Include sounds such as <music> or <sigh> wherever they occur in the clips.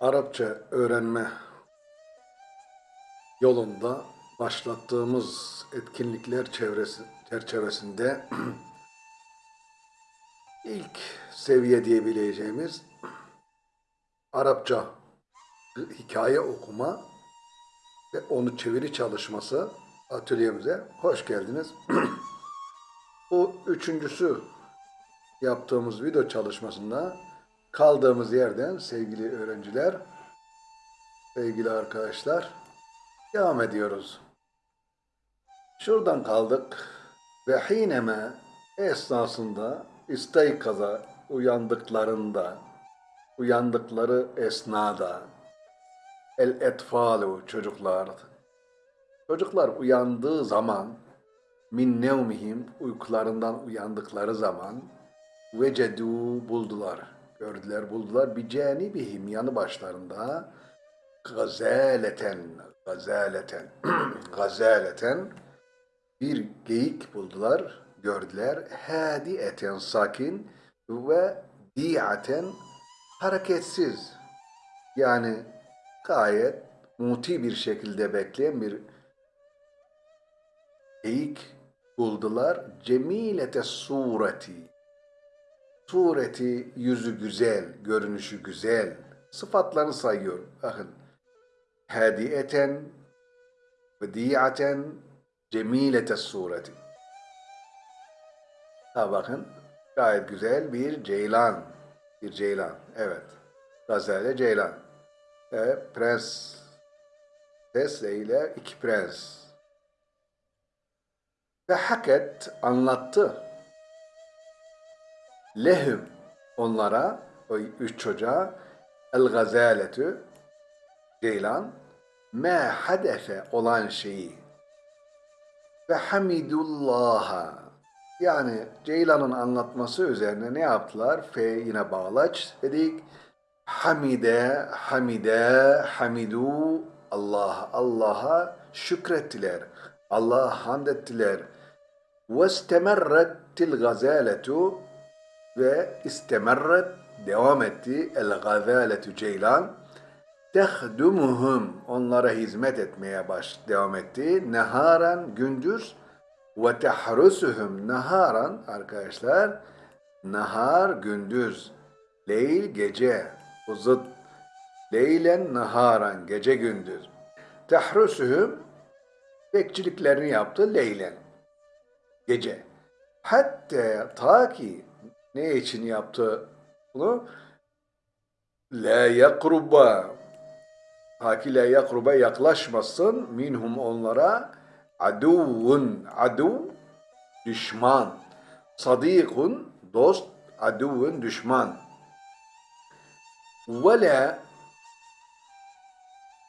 Arapça öğrenme yolunda başlattığımız etkinlikler çevresi, çerçevesinde <clears throat> ilk seviye diyebileceğimiz Arapça hikaye okuma ve onu çeviri çalışması atölyemize hoş geldiniz. <clears throat> Bu üçüncüsü yaptığımız video çalışmasında kaldığımız yerden sevgili öğrenciler, sevgili arkadaşlar devam ediyoruz. Şuradan kaldık ve hineme esnasında istaykaza uyandıklarında uyandıkları esnada el etfalu çocuklar çocuklar uyandığı zaman min nevmihim uykularından uyandıkları zaman vecedu buldular gördüler buldular. Bir canibihim yanı başlarında. Gazaleten gazaleten <clears throat> gazaleten. Bir geyik buldular gördüler. Hadiyeten sakin ve diaten hareketsiz. Yani gayet muti bir şekilde bekleyen bir geyik buldular. Cemilete sureti. Sureti yüzü güzel, görünüşü güzel. Sıfatlarını sayıyor. Bakın. Hadiyeten ve diyaten cemilete sureti. Ha bakın. Gayet güzel bir ceylan. Bir ceylan. Evet. Gazelle ceylan. Ve prens Ses ile iki prens. Ve haket anlattı lehüm onlara o üç çocuğa el gazaletü ceylan me hadefe olan şeyi ve hamidullaha yani Ceylan'ın anlatması üzerine ne yaptılar? F yine bağlaç dedik. Hamide, hamide, hamidu Allah, Allah'a şükrettiler. Allah'a hamd ettiler. Ve stemerrettil gazaletu ve istemerret devam etti el gazaletu ceylan. Tehdumuhum onlara hizmet etmeye baş devam etti. Neharan gündüz ve tehrusuhum naharan arkadaşlar nahar gündüz. Leyl gece bu zıt leylen naharan gece gündüz. Tehrusuhum bekçiliklerini yaptı leylen gece. Hatta ta ki ne için yaptı bunu? La yakruba. Haki la yakruba yaklaşmasın. Minhum onlara aduvun adu düşman. Sadikun dost aduvun düşman. Ve la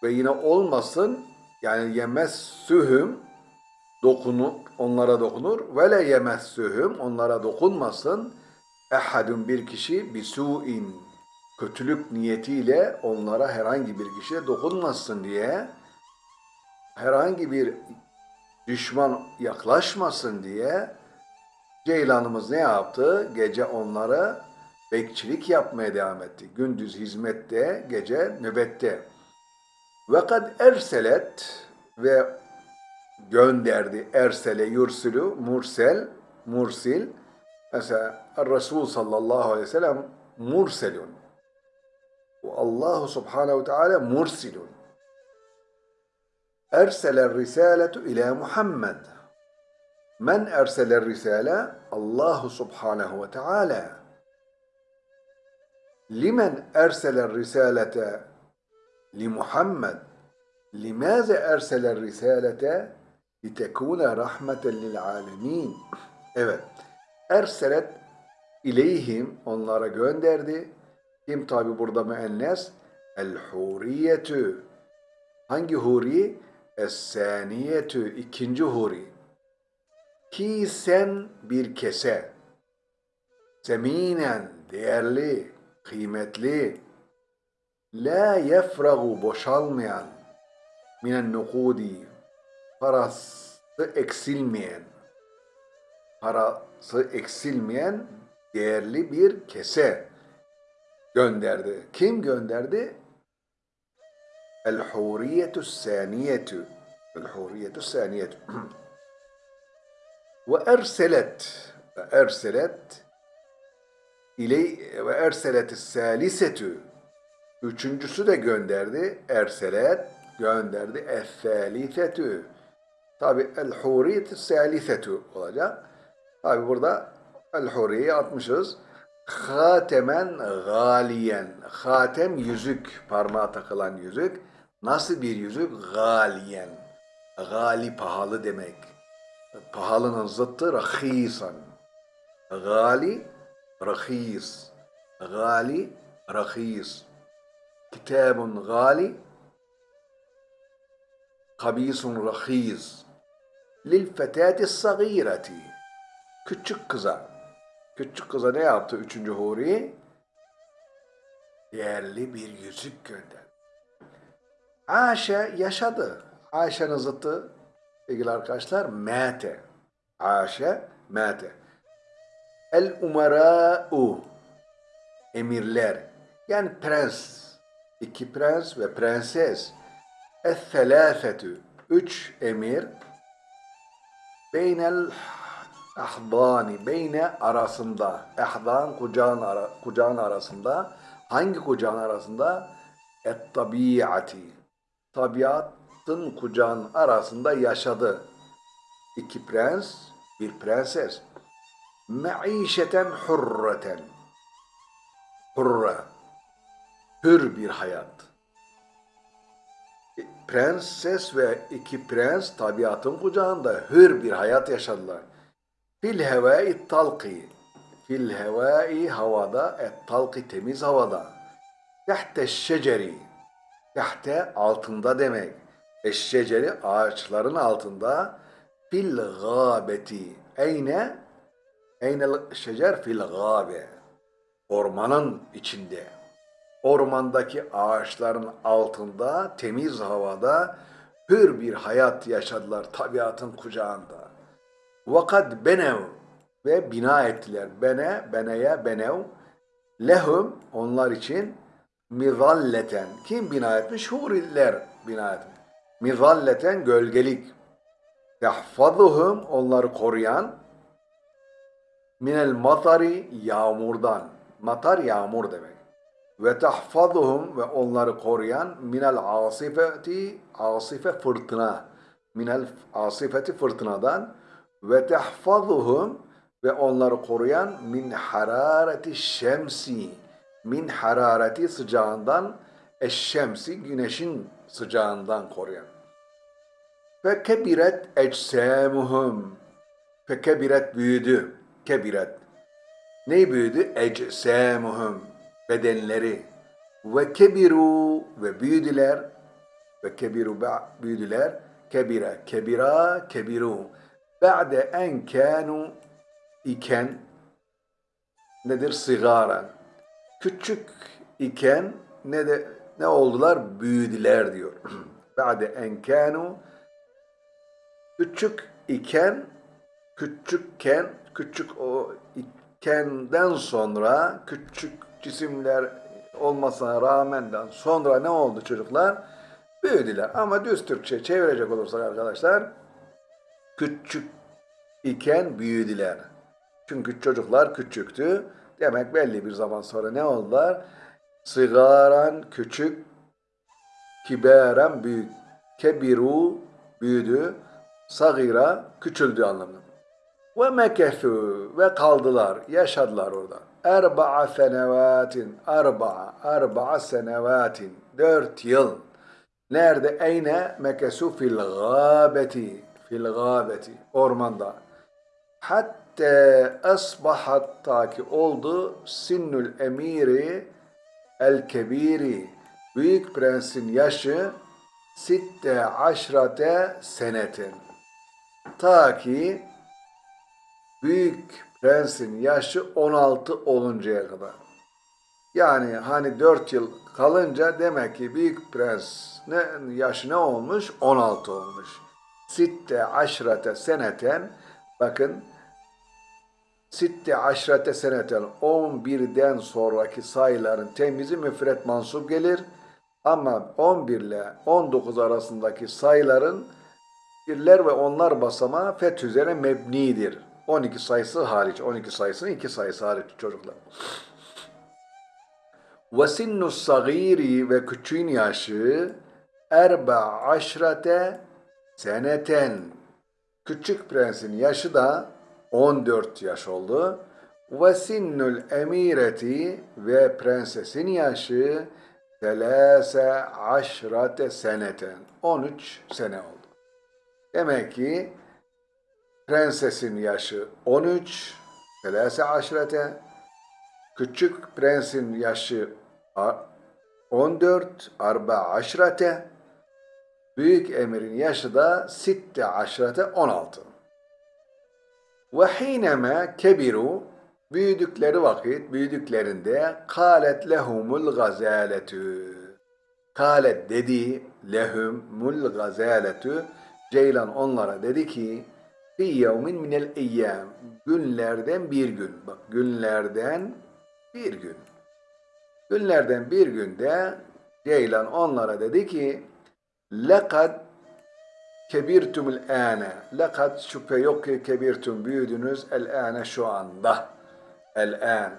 ve yine olmasın yani yemessühüm dokunur onlara dokunur. Ve la yemessühüm onlara dokunmasın ehadun bir kişi bisu'in kötülük niyetiyle onlara herhangi bir kişiye dokunmasın diye herhangi bir düşman yaklaşmasın diye Ceylanımız ne yaptı? Gece onlara bekçilik yapmaya devam etti. Gündüz hizmette, gece nöbette. Ve kad erselet ve gönderdi. Ersele yursülü, mursel, mursil. Mesela Resul sallallahu aleyhi ve sellem murselun. Allah subhanehu ve teala mursilun. Ersele risaletu ila Muhammed. Men ersele risale? Allah subhanehu ve teala. Limen ersele risalete li Muhammed. Limaze ersele risalete? Litekune rahmeten lil alemin. Evet. Erselet ileyhim onlara gönderdi. Kim tabi burada müennes? El huriyetü. Hangi huri? Es-saniyetü. ikinci huri. Ki sen bir kese. Seminen. Değerli. Kıymetli. La yefragu. Boşalmayan. Minen nukudi. Parası eksilmeyen. Parası eksilmeyen değerli bir kese gönderdi. Kim gönderdi? El huriyetu saniyetu. El huriyetu saniyetu. <clears throat> Ve erselet. Ve erselet iley ve erselet salisetu. Üçüncüsü de gönderdi. Erselet gönderdi. Es-salisetu. Tabi el huriyet salisetu olacak. Tabi burada el huriyeyi atmışız. Hatemen galiyen. Hatem yüzük. Parmağa takılan yüzük. Nasıl bir yüzük? Galiyen. Gali pahalı demek. Pahalının zıttı rahisan. Gali, rahis. Gali, rahis. Kitabun gali, kabisun rahis. Lil fetati sagireti. Küçük kıza. Küçük kıza ne yaptı üçüncü huri? Değerli bir yüzük gönderdi. Ayşe yaşadı. Ayşe'nin zıttı sevgili arkadaşlar mete. Ayşe mete. El umara'u emirler yani prens iki prens ve prenses es selâfetü üç emir beynel ahdani beyne arasında ahdan kucağın, ara, kucağın arasında hangi kucağın arasında? Et tabiati tabiatın kucağın arasında yaşadı. İki prens bir prenses. Me'işeten hurreten. Hurra. Hür bir hayat. Prenses ve iki prens tabiatın kucağında hür bir hayat yaşadılar. Fil hevai talqi. Fil hevai havada, et talqi temiz havada. Tehte şeceri. Tehte altında demek. Eşşeceri ağaçların altında. Fil gâbeti. Eyne? Eyne şecer fil gâbe. Ormanın içinde ormandaki ağaçların altında, temiz havada hür bir hayat yaşadılar tabiatın kucağında. Vakat benev ve bina ettiler. Bene, beneye, benev. Lehum onlar için mizalleten. Kim bina etmiş? Huriler bina etmiş. Mizalleten gölgelik. Yahfazuhum onları koruyan minel matari yağmurdan. Matar yağmur demek ve tahfazuhum ve onları koruyan minel asifeti asife fırtına minel asifeti fırtınadan ve tahfazuhum ve onları koruyan min harareti şemsi. Min harareti sıcağından eşşemsi güneşin sıcağından koruyan. Ve kebiret ecsamuhum ve kebiret büyüdü. Kebiret. Ne büyüdü? Ecsamuhum bedenleri. Ve kebiru ve büyüdüler. Ve kebiru büyüdüler. Kebira kebira kebiru ba'de en kanu iken nedir sigara küçük iken ne de ne oldular büyüdüler diyor <clears throat> ba'de en kanu küçük iken küçükken küçük o ikenden sonra küçük cisimler olmasına rağmenden sonra ne oldu çocuklar? Büyüdüler. Ama düz Türkçe çevirecek olursak arkadaşlar küçük iken büyüdüler. Çünkü çocuklar küçüktü. Demek belli bir zaman sonra ne oldular? Sigaran küçük, kiberen büyük, kebiru büyüdü, sagira küçüldü anlamında. Ve mekesu ve kaldılar, yaşadılar orada erba'a senevatin erba'a erba'a senevatin dört yıl nerede eyne mekesu fil gâbeti fil gâbeti ormanda hatta asbahat ta ki oldu sinnül emiri el kebiri büyük prensin yaşı sitte aşrate senetin ta ki büyük prensin yaşı 16 oluncaya kadar. Yani hani 4 yıl kalınca demek ki büyük prens ne, yaşı ne olmuş? 16 olmuş. Sitte aşrate seneten bakın Sitte aşrate seneten 11'den sonraki sayıların temizi müfret mansup gelir. Ama 11 ile 19 arasındaki sayıların birler ve onlar basamağı feth üzere mebnidir. 12 sayısı hariç, 12 sayısının 2 sayısı hariç çocuklar. Sinnu sagiri ve küçüğün yaşı erba aşrate seneten. Küçük prensin yaşı da 14 yaş oldu. Ve emireti ve prensesin yaşı selase aşrate seneten. 13 sene oldu. Demek ki prensesin yaşı 13, selase aşrete, küçük prensin yaşı a- 14, arba aşrete, büyük emirin yaşı da sitte aşrete 16. Ve hineme kebiru büyüdükleri vakit, büyüdüklerinde kâlet lehumul gazâletü. Kâlet dedi lehumul gazâletü. Ceylan onlara dedi ki fi yevmin minel eyyam günlerden bir gün. Bak günlerden bir gün. Günlerden bir günde Ceylan onlara dedi ki lekad kebirtumul âne. Lekad şüphe yok ki kebirtum büyüdünüz el âne şu anda. El ân.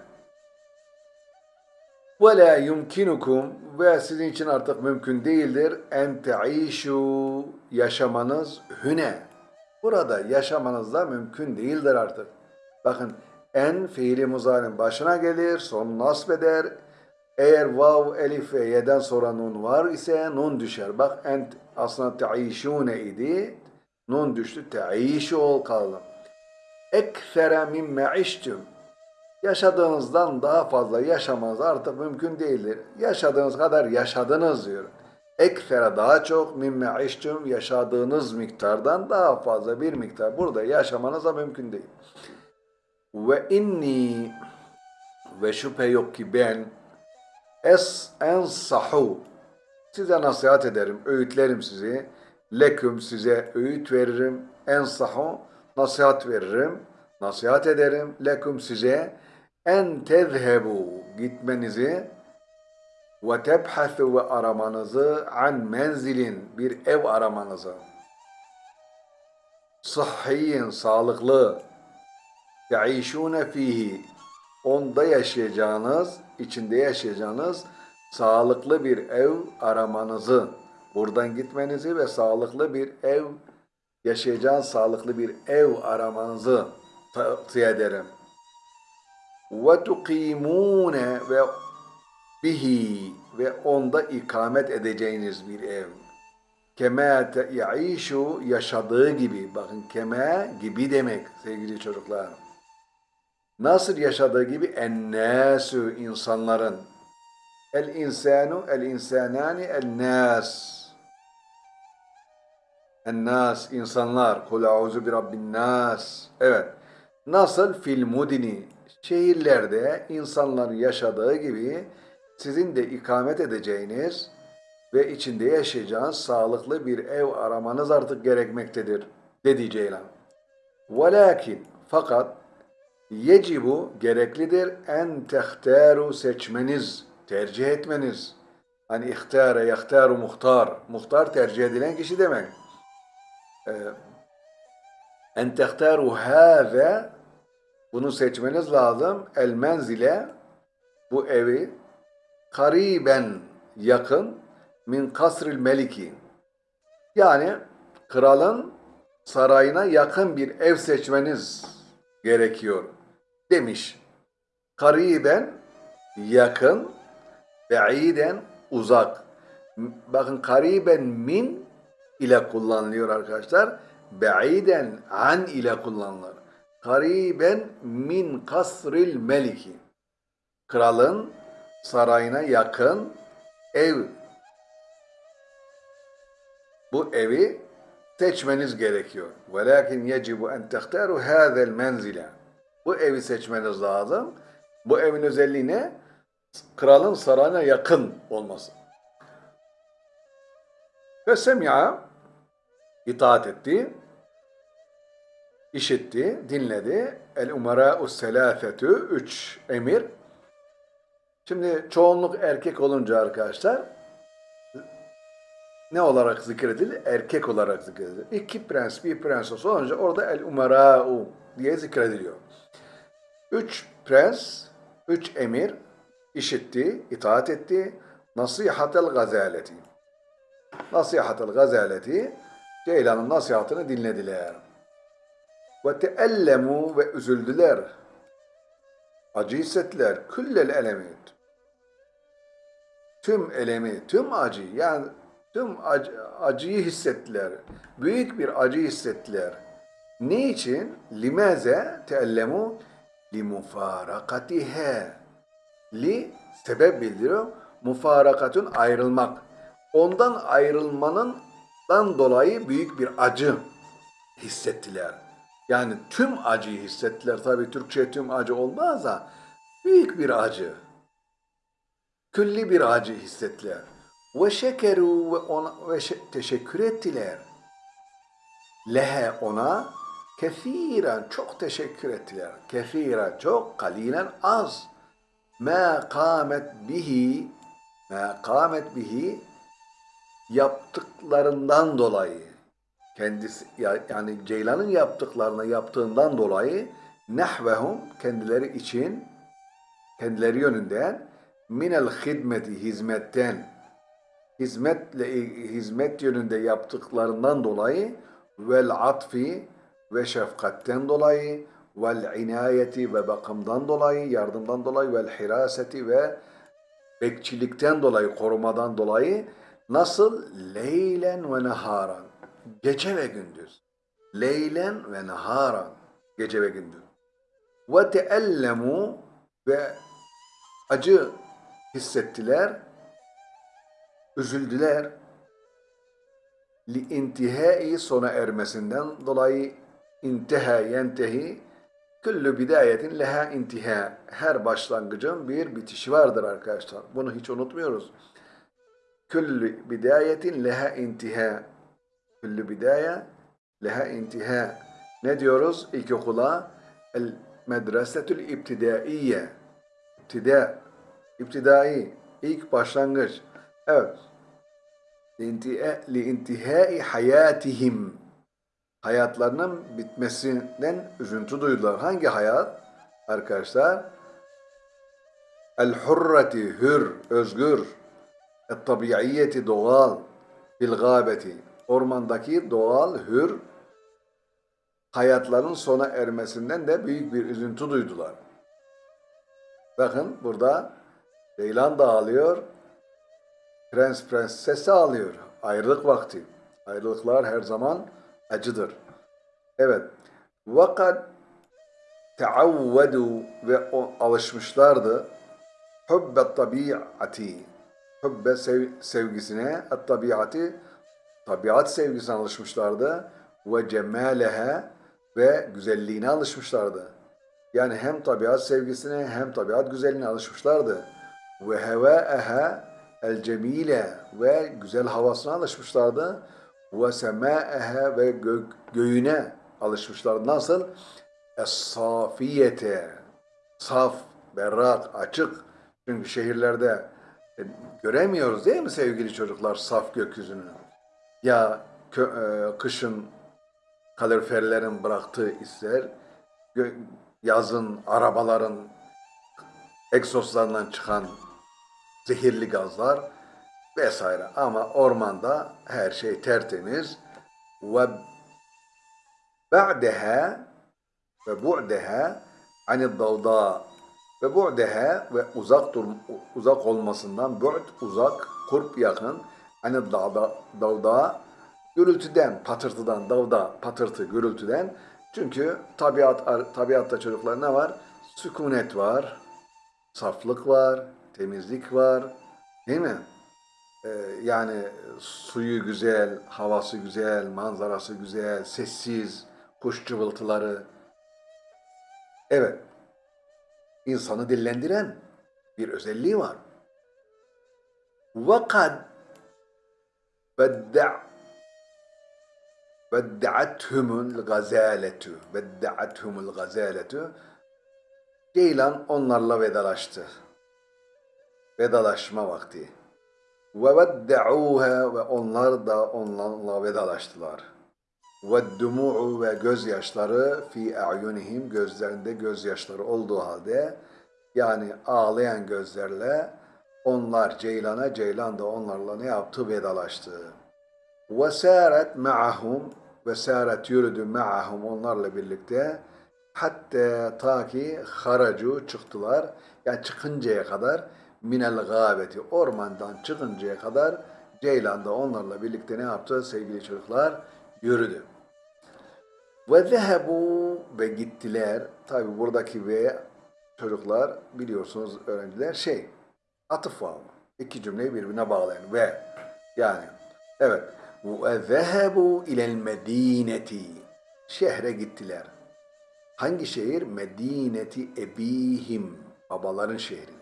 Ve la yumkinukum ve sizin için artık mümkün değildir en teişu yaşamanız hüne. Burada yaşamanız da mümkün değildir artık. Bakın en fiili muzarın başına gelir, son nasb eder. Eğer vav, elif ve yeden sonra nun var ise nun düşer. Bak en aslında teişune idi. Nun düştü. Teişu ol kaldı. Ekfere mimme iştüm. Yaşadığınızdan daha fazla yaşamanız artık mümkün değildir. Yaşadığınız kadar yaşadınız diyor. Ekfere daha çok mimme iştüm yaşadığınız miktardan daha fazla bir miktar burada yaşamanız da mümkün değil. Ve inni ve şüphe yok ki ben es ensahu size nasihat ederim, öğütlerim sizi. Leküm size öğüt veririm. Ensahu nasihat veririm. Nasihat ederim. Leküm size en tezhebu gitmenizi ve tebhasu ve aramanızı an menzilin bir ev aramanızı. Sıhhiyin, sağlıklı. Teişûne fihi. Onda yaşayacağınız, içinde yaşayacağınız sağlıklı bir ev aramanızı, buradan gitmenizi ve sağlıklı bir ev, yaşayacağınız sağlıklı bir ev aramanızı tavsiye ederim. Tukimune ve bihi ve onda ikamet edeceğiniz bir ev. Kema yaişu yaşadığı gibi. Bakın kema gibi demek sevgili çocuklar. Nasıl yaşadığı gibi ennâsü insanların. El insanu, el insanani, el nas. En nas, insanlar. Kul auzu bi rabbin nas. Evet. Nasıl fil mudini, şehirlerde insanların yaşadığı gibi sizin de ikamet edeceğiniz ve içinde yaşayacağınız sağlıklı bir ev aramanız artık gerekmektedir, dedi Ceylan. Velakin, fakat yecibu gereklidir en tehteru seçmeniz, tercih etmeniz. Hani ihtare, yahtaru muhtar. Muhtar tercih edilen kişi demek. Ee, en tehteru hâze bunu seçmeniz lazım. El menzile bu evi kariben yakın min kasril meliki yani kralın sarayına yakın bir ev seçmeniz gerekiyor demiş. Kariben yakın, be'iden uzak. Bakın kariben min ile kullanılıyor arkadaşlar. Be'iden an ile kullanılır. Kariben min kasril meliki. Kralın sarayına yakın ev. Bu evi seçmeniz gerekiyor. Velakin yecibu en tehtaru hâzel menzile. Bu evi seçmeniz lazım. Bu evin özelliği ne? Kralın sarayına yakın olması. Ve semya itaat etti, işitti, dinledi. El umara'u selâfetü, üç emir. Şimdi çoğunluk erkek olunca arkadaşlar, ne olarak zikredilir? Erkek olarak zikredilir. İki prens, bir prenses olunca orada el umara'u diye zikrediliyor. Üç prens, üç emir işitti, itaat etti. Nasihatel gazaleti. Nasihatel gazaleti Ceylan'ın nasihatını dinlediler. Ve teellemu ve üzüldüler. Acı hissettiler. Küllel elemit. Tüm elemi, tüm acı yani tüm acı, acıyı hissettiler. Büyük bir acı hissettiler. Ne için? Limeze teellemu limufarakatihe. Li sebep bildiriyor. Mufarakatun ayrılmak. Ondan ayrılmanın dan dolayı büyük bir acı hissettiler. Yani tüm acıyı hissettiler. Tabi Türkçe tüm acı olmaz da büyük bir acı. Külli bir acı hissettiler. Ve şekeru ve ona ve şe- teşekkür ettiler. Lehe ona kefiren çok teşekkür ettiler. Kefiren çok, kalilen az. Ma kamet bihi ma kamet bihi yaptıklarından dolayı kendisi ya- yani Ceylan'ın yaptıklarını yaptığından dolayı nehvehum kendileri için kendileri yönünden minel hidmeti hizmetten hizmetle hizmet yönünde yaptıklarından dolayı vel atfi ve şefkatten dolayı vel inayeti ve bakımdan dolayı yardımdan dolayı vel hiraseti ve bekçilikten dolayı korumadan dolayı nasıl? Leylen ve naharan gece ve gündüz. Leylen ve naharan gece ve gündüz. Ve teellemu ve acı hissettiler üzüldüler. Li intihai sona ermesinden dolayı intiha yentehi küllü bidayetin leha intiha. Her başlangıcın bir bitişi vardır arkadaşlar. Bunu hiç unutmuyoruz. Küllü bidayetin leha intiha. Küllü bidaye leha intiha. Ne diyoruz? İlkokula el medresetül ibtidaiye. İptida, iptidai, ilk başlangıç. Evet. İntihai hayatihim. Hayatlarının bitmesinden üzüntü duydular. Hangi hayat? Arkadaşlar, el hurreti, hür, özgür, et tabiiyeti, doğal, bil gâbeti, ormandaki doğal, hür, hayatların sona ermesinden de büyük bir üzüntü duydular. Bakın burada Ceylan da ağlıyor. Prens prensesi ağlıyor. Ayrılık vakti. Ayrılıklar her zaman acıdır. Evet. Vakat teavvedu ve alışmışlardı. Hubbe tabiati. Hubbe sev, sevgisine, at tabiati tabiat sevgisine alışmışlardı. Ve cemaleha ve güzelliğine alışmışlardı. Yani hem tabiat sevgisine hem tabiat güzelliğine alışmışlardı. Ve hevâeha el cemile ve güzel havasına alışmışlardı. Ve semâeha ve gö göğüne alışmışlardı. Nasıl? Es-safiyete saf, berrak, açık. Çünkü şehirlerde e, göremiyoruz değil mi sevgili çocuklar saf gökyüzünü? Ya kö, e, kışın kaloriferlerin bıraktığı isler, yazın arabaların egzozlarından çıkan zehirli gazlar vesaire. Ama ormanda her şey tertemiz. Ve ba'deha ve bu'deha anid davda ve bu'deha ve uzak dur uzak olmasından bu'd uzak, kurp yakın anid davda, davda gürültüden, patırtıdan, davda, patırtı, gürültüden. Çünkü tabiat tabiatta çocuklar ne var? Sükunet var, saflık var, temizlik var. Değil mi? Ee, yani suyu güzel, havası güzel, manzarası güzel, sessiz, kuş cıvıltıları. Evet. insanı dillendiren bir özelliği var. وَقَدْ بَدَّعْ Vedda'athumul gazaletu. Vedda'athumul gazaletu. Ceylan onlarla vedalaştı. Vedalaşma vakti. Ve vedda'uha ve onlar da onlarla vedalaştılar. Ve dumu'u ve gözyaşları fi a'yunihim gözlerinde gözyaşları olduğu halde yani ağlayan gözlerle onlar Ceylan'a, Ceylan da onlarla ne yaptı? Vedalaştı. Ve sâret ma'ahum ve sâret yürüdü ma'ahum onlarla birlikte hatta ta ki haracu çıktılar yani çıkıncaya kadar minel gâbeti ormandan çıkıncaya kadar Ceylan da onlarla birlikte ne yaptı sevgili çocuklar? Yürüdü. Ve zehebu ve gittiler. Tabi buradaki ve çocuklar biliyorsunuz öğrenciler şey atıf var. İki cümleyi birbirine bağlayan ve yani evet ve zehebu ilel medineti şehre gittiler. Hangi şehir? Medineti ebihim babaların şehri.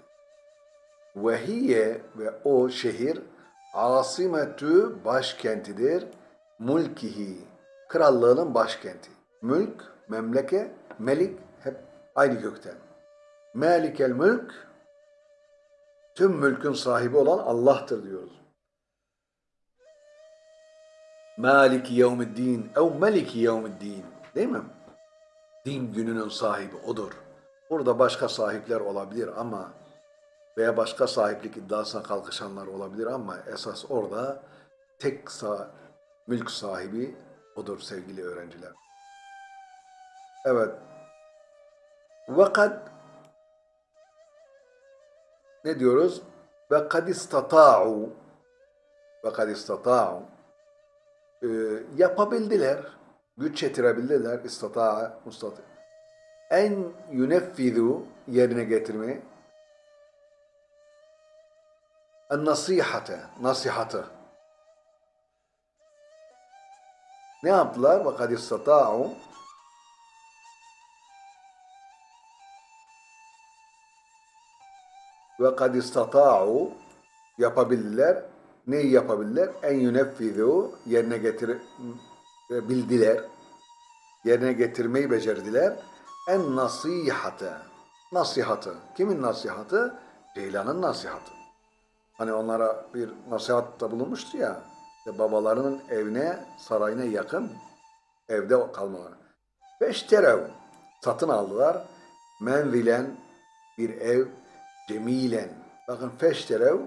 Ve hiye ve o şehir asimetü başkentidir. Mulkihi krallığının başkenti. Mülk, memleke, melik hep aynı kökten. Malikel mülk tüm mülkün sahibi olan Allah'tır diyoruz. Maliki yevmiddin ev meliki yevmiddin değil mi? Din gününün sahibi odur. Burada başka sahipler olabilir ama veya başka sahiplik iddiasına kalkışanlar olabilir ama esas orada tek sah mülk sahibi odur sevgili öğrenciler. Evet. Ve ne diyoruz? Ve kad istata'u ve kad istata'u e, yapabildiler, güç yetirebildiler, istata'a, mustati. En yuneffizu yerine getirmeyi en nasihate, nasihatı. Ne yaptılar? İstata'u ve kad istata'u yapabildiler. Neyi yapabildiler? En yuneffizu yerine getir bildiler. Yerine getirmeyi becerdiler. En nasihatı. Nasihatı. Kimin nasihatı? Ceylan'ın nasihatı. Hani onlara bir nasihatta bulunmuştu ya. İşte babalarının evine, sarayına yakın evde kalmaları. Feşterev. Satın aldılar. Menvilen bir ev cemilen. Bakın feşterev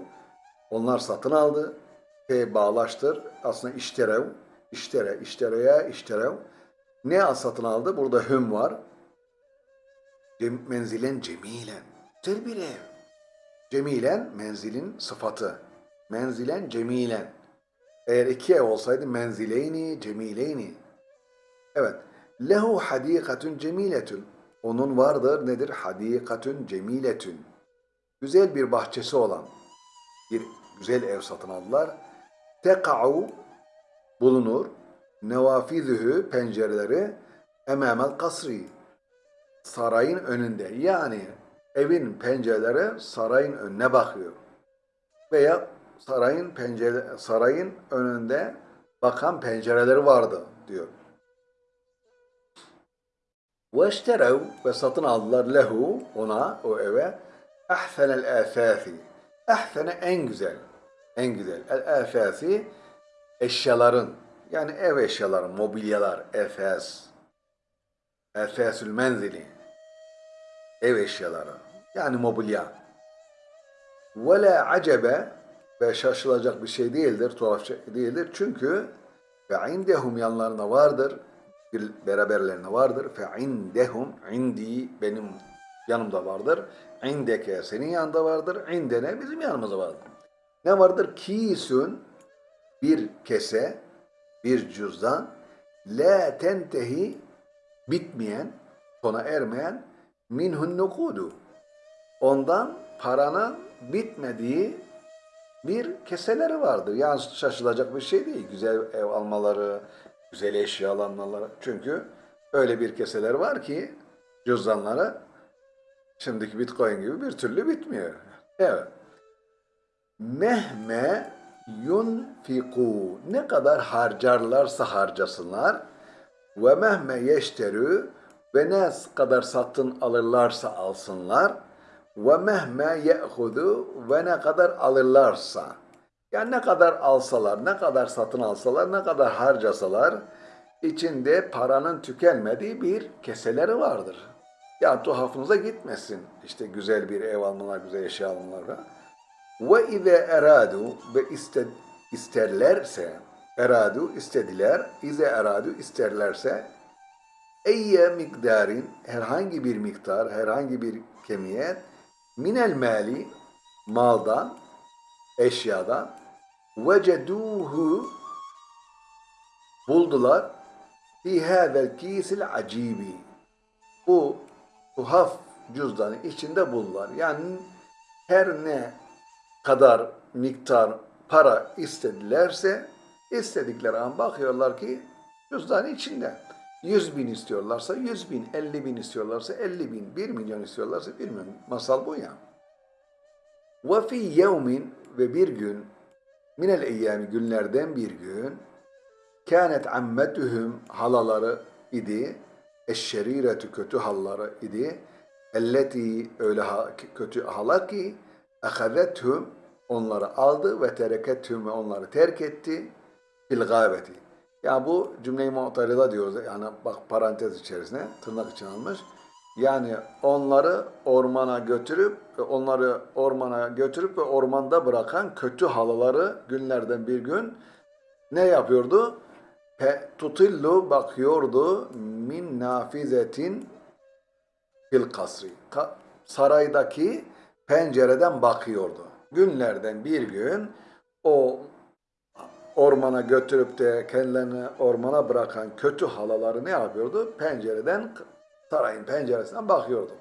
onlar satın aldı. F bağlaştır. Aslında işterev. İştere, iştereye, işterev. Ne satın aldı? Burada hüm var. Cem, menzilen cemilen. Güzel bir ev. Cemilen menzilin sıfatı. Menzilen cemilen. Eğer iki ev olsaydı menzileyni cemileyni. Evet. Lehu hadikatun cemiletun. Onun vardır nedir? Hadikatun cemiletun güzel bir bahçesi olan bir güzel ev satın aldılar. Teka'u bulunur. Nevafizühü pencereleri emamel kasri sarayın önünde. Yani evin pencereleri sarayın önüne bakıyor. Veya sarayın pencere sarayın önünde bakan pencereleri vardı diyor. Ve ve satın aldılar lehu ona o eve ahsenel asasi. Ahsene en güzel. En güzel. El asasi eşyaların yani ev eşyaları, mobilyalar, efes. Efesül menzili. Ev eşyaları. Yani mobilya. Ve la acebe ve şaşılacak bir şey değildir, tuhaf şey değildir. Çünkü ve indehum yanlarına vardır, beraberlerine vardır. Fe indehum indi benim yanımda vardır. İndeke senin yanında vardır. İndene bizim yanımızda vardır. Ne vardır? Kisün bir kese, bir cüzdan la tentehi bitmeyen, sona ermeyen minhun nukudu. Ondan paranın bitmediği bir keseleri vardır. Yani şaşılacak bir şey değil. Güzel ev almaları, güzel eşya almaları. Çünkü öyle bir keseler var ki cüzdanları Şimdiki bitcoin gibi bir türlü bitmiyor. Evet. Mehme yunfiku ne kadar harcarlarsa harcasınlar ve mehme yeşterü ve ne kadar satın alırlarsa alsınlar ve mehme ye'hudu ve ne kadar alırlarsa Yani ne kadar alsalar, ne kadar satın alsalar, ne kadar harcasalar içinde paranın tükenmediği bir keseleri vardır. Ya tuhafınıza gitmesin. İşte güzel bir ev almalar, güzel eşya almalar falan. Ve ize eradu ve iste, isterlerse eradu istediler, ize eradu isterlerse eyye miktarin herhangi bir miktar, herhangi bir kemiyet minel mali maldan, eşyadan veceduhu buldular fi hâzel kîsil acibi bu tuhaf cüzdanı içinde buldular. Yani her ne kadar miktar para istedilerse istedikleri an bakıyorlar ki cüzdan içinde. 100 bin istiyorlarsa 100 bin, 50 bin istiyorlarsa 50 bin, 1 milyon istiyorlarsa 1 milyon. Masal bu ya. Ve fi yevmin ve bir gün minel eyyami günlerden bir gün kânet ammetuhum halaları idi eşşeriretü kötü halları idi elleti öyle ha- kötü hala ki ehazethum onları aldı ve terekethum ve onları terk etti fil gâbeti. Yani bu cümleyi mu'tarida diyoruz. Yani bak parantez içerisine tırnak için almış. Yani onları ormana götürüp onları ormana götürüp ve ormanda bırakan kötü halıları günlerden bir gün ne yapıyordu? Pe, tutillu bakıyordu min nafizetin fil kasri. Ka- saraydaki pencereden bakıyordu. Günlerden bir gün o ormana götürüp de kendilerini ormana bırakan kötü halaları ne yapıyordu? Pencereden, sarayın penceresinden bakıyordu.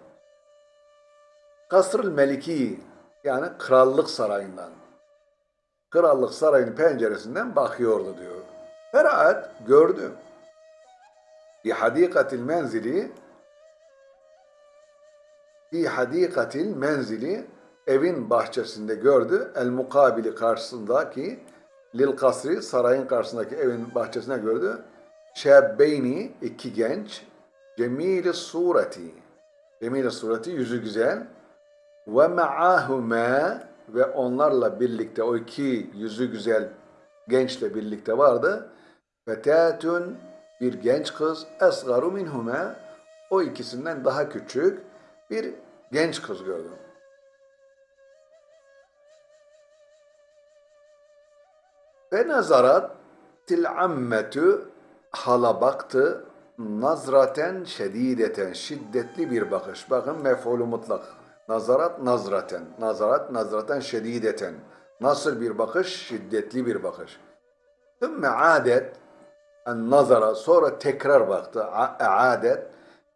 Kasrül Meliki yani krallık sarayından. Krallık sarayının penceresinden bakıyordu diyor. Feraat gördü. Bir hadikatil menzili fi hadikatil menzili evin bahçesinde gördü. El mukabili karşısındaki lil kasri sarayın karşısındaki evin bahçesine gördü. Şebbeyni iki genç cemili sureti cemili sureti yüzü güzel ve ma'ahuma ve onlarla birlikte o iki yüzü güzel gençle birlikte vardı. Fetatun bir genç kız esgaru minhuma o ikisinden daha küçük bir genç kız gördüm. Ve nazarat til ammetü hala baktı nazraten şedideten şiddetli bir bakış. Bakın mef'ulü mutlak. Nazarat nazraten. Nazarat nazraten şedideten. Nasıl bir bakış? Şiddetli bir bakış. Thümme adet en nazara sonra tekrar baktı. Adet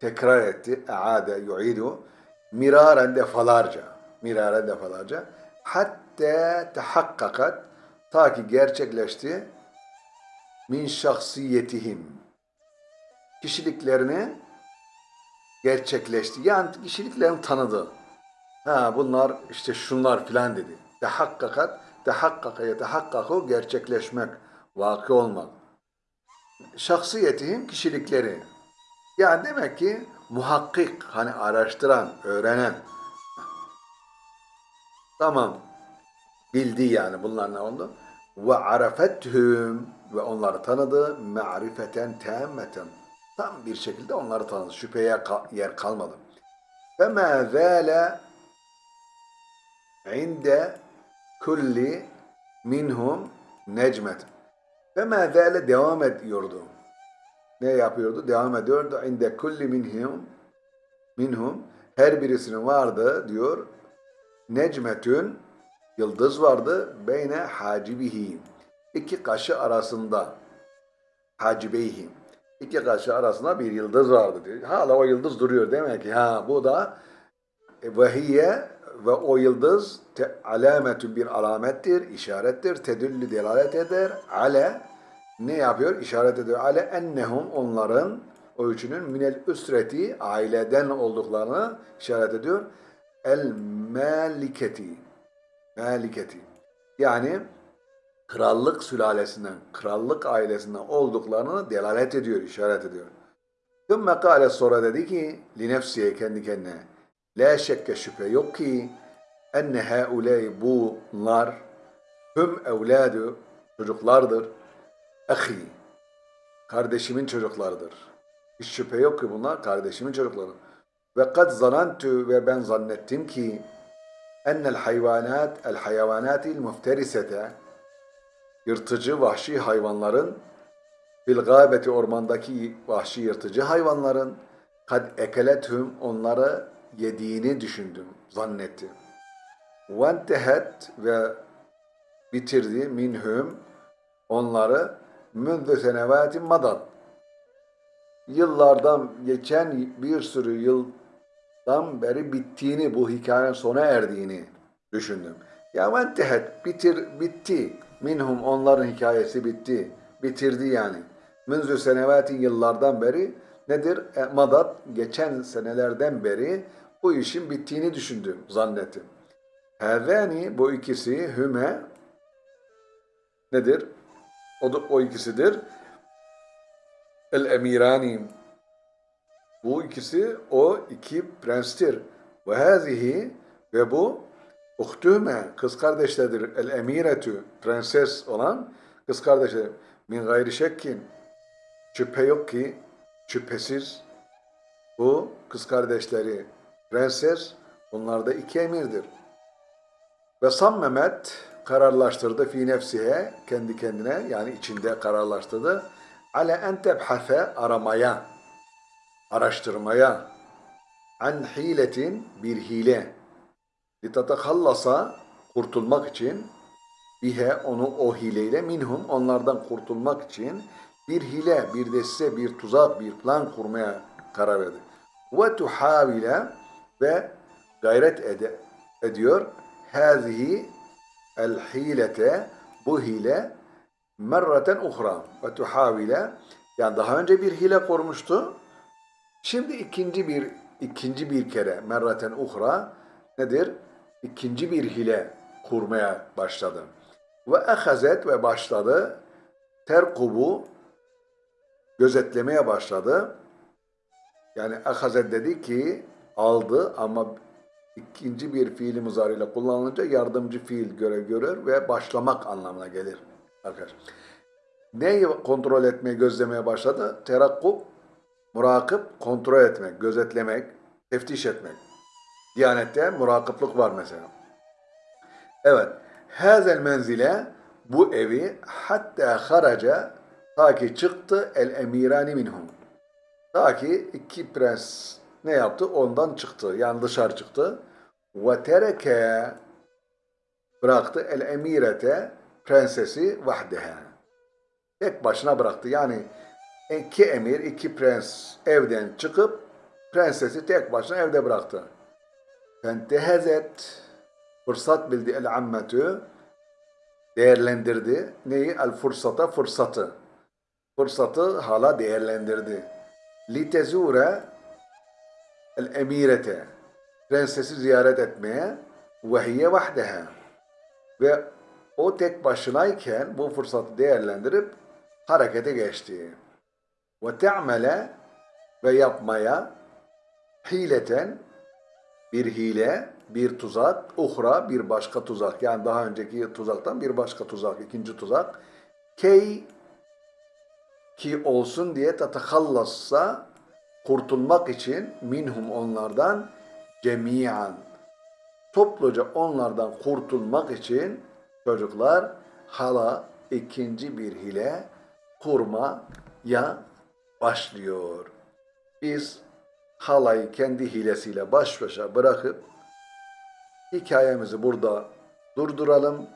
tekrar etti. Aade yu'idu miraren defalarca. Miraren defalarca. Hatta tehakkakat ta ki gerçekleşti min şahsiyetihim kişiliklerini gerçekleşti. Yani kişiliklerini tanıdı. Ha bunlar işte şunlar filan dedi. Tehakkakat, tehakkaka yetehakkaku gerçekleşmek, vakı olmak. Şahsiyetihim kişilikleri. Yani demek ki muhakkik, hani araştıran, öğrenen. Tamam. Bildi yani bunlar ne oldu? Ve arafethum ve onları tanıdı ma'rifeten temmeten. Tam bir şekilde onları tanıdı. Şüpheye yer kalmadı. Ma zâle inde kulli minhum necmet. Ve ma zâle devam ediyordu. Ne yapıyordu? Devam ediyordu. İnde kulli minhum minhum her birisinin vardı diyor. Necmetün yıldız vardı. Beyne hacibihi. İki kaşı arasında. Hacibeyhi. İki kaşı arasında bir yıldız vardı diyor. Hala o yıldız duruyor. Demek ki ha bu da e, vehiye ve o yıldız te, alametü bir alamettir, işarettir, tedüllü delalet eder. Ale ne yapıyor? İşaret ediyor. Ale ennehum onların o üçünün minel üsreti aileden olduklarını işaret ediyor. El maliketi maliketi yani krallık sülalesinden, krallık ailesinden olduklarını delalet ediyor, işaret ediyor. Thümme kâle sonra dedi ki, li nefsiye kendi kendine, la şekke şüphe yok ki, enne hauley bunlar, Hüm evladu çocuklardır. Ahi kardeşimin çocuklarıdır. Hiç şüphe yok ki bunlar kardeşimin çocukları. Ve kad zanantu ve ben zannettim ki ennel hayvanat el hayvanatil mufterisete yırtıcı vahşi hayvanların fil gâbeti ormandaki vahşi yırtıcı hayvanların kad ekelethum onları yediğini düşündüm, zannettim. Ve entehet ve bitirdi minhum onları mündü senevatin madat. Yıllardan geçen bir sürü yıldan beri bittiğini, bu hikayenin sona erdiğini düşündüm. Ya ve entehet bitir, bitti. Minhum onların hikayesi bitti. Bitirdi yani. Münzü senevatin yıllardan beri nedir? E, madat geçen senelerden beri bu işin bittiğini düşündüm, zannettim. Hevani bu ikisi hüme nedir? O, da, o ikisidir. El emirani bu ikisi o iki prenstir. Ve hazihi ve bu uhtüme kız kardeşlerdir. El emiretü prenses olan kız kardeşler. Min gayri şekkin şüphe yok ki şüphesiz bu kız kardeşleri prenses bunlar da iki emirdir. Ve Sam Mehmet kararlaştırdı fi nefsihe kendi kendine yani içinde kararlaştırdı. Ale en tebhase aramaya, araştırmaya an hiletin bir hile litatakallasa kurtulmak için bihe onu o hileyle minhum onlardan kurtulmak için bir hile, bir deste, bir tuzak, bir plan kurmaya karar verdi. Ve tuhavile ve gayret ede, ediyor. Hazihi el hilete bu hile merraten uhra ve tuhavile yani daha önce bir hile kurmuştu. Şimdi ikinci bir ikinci bir kere merraten uhra nedir? İkinci bir hile kurmaya başladı. Ve ehazet ve başladı terkubu gözetlemeye başladı. Yani ehazet dedi ki aldı ama ikinci bir fiili muzariyle kullanılınca yardımcı fiil göre görür ve başlamak anlamına gelir arkadaşlar. Neyi kontrol etmeye, gözlemeye başladı? Terakkub, murakip, kontrol etmek, gözetlemek, teftiş etmek. Diyanette murakıplık var mesela. Evet. Hazel menzile bu evi hatta haraca ta ki çıktı el emirani minhum. Ta ki iki prens ne yaptı? Ondan çıktı. Yani dışarı çıktı. Ve tereke bıraktı el emirete prensesi vahdeha. Tek başına bıraktı. Yani iki emir, iki prens evden çıkıp prensesi tek başına evde bıraktı. Fentehezet fırsat bildi el ammetü değerlendirdi. Neyi? El fırsata fırsatı. Fırsatı hala değerlendirdi. Litezure el emirete prensesi ziyaret etmeye ve hiye vahdeha ve o tek başınayken bu fırsatı değerlendirip harekete geçti. Ve te'mele ve yapmaya hileten bir hile, bir tuzak, uhra bir başka tuzak. Yani daha önceki tuzaktan bir başka tuzak, ikinci tuzak. Key ki olsun diye tatakallassa kurtulmak için minhum onlardan cemiyan topluca onlardan kurtulmak için çocuklar hala ikinci bir hile kurmaya başlıyor. Biz halayı kendi hilesiyle baş başa bırakıp hikayemizi burada durduralım.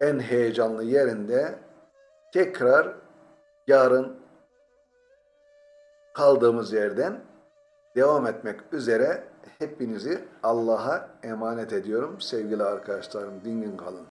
En heyecanlı yerinde tekrar yarın kaldığımız yerden devam etmek üzere hepinizi Allah'a emanet ediyorum. Sevgili arkadaşlarım, dingin kalın.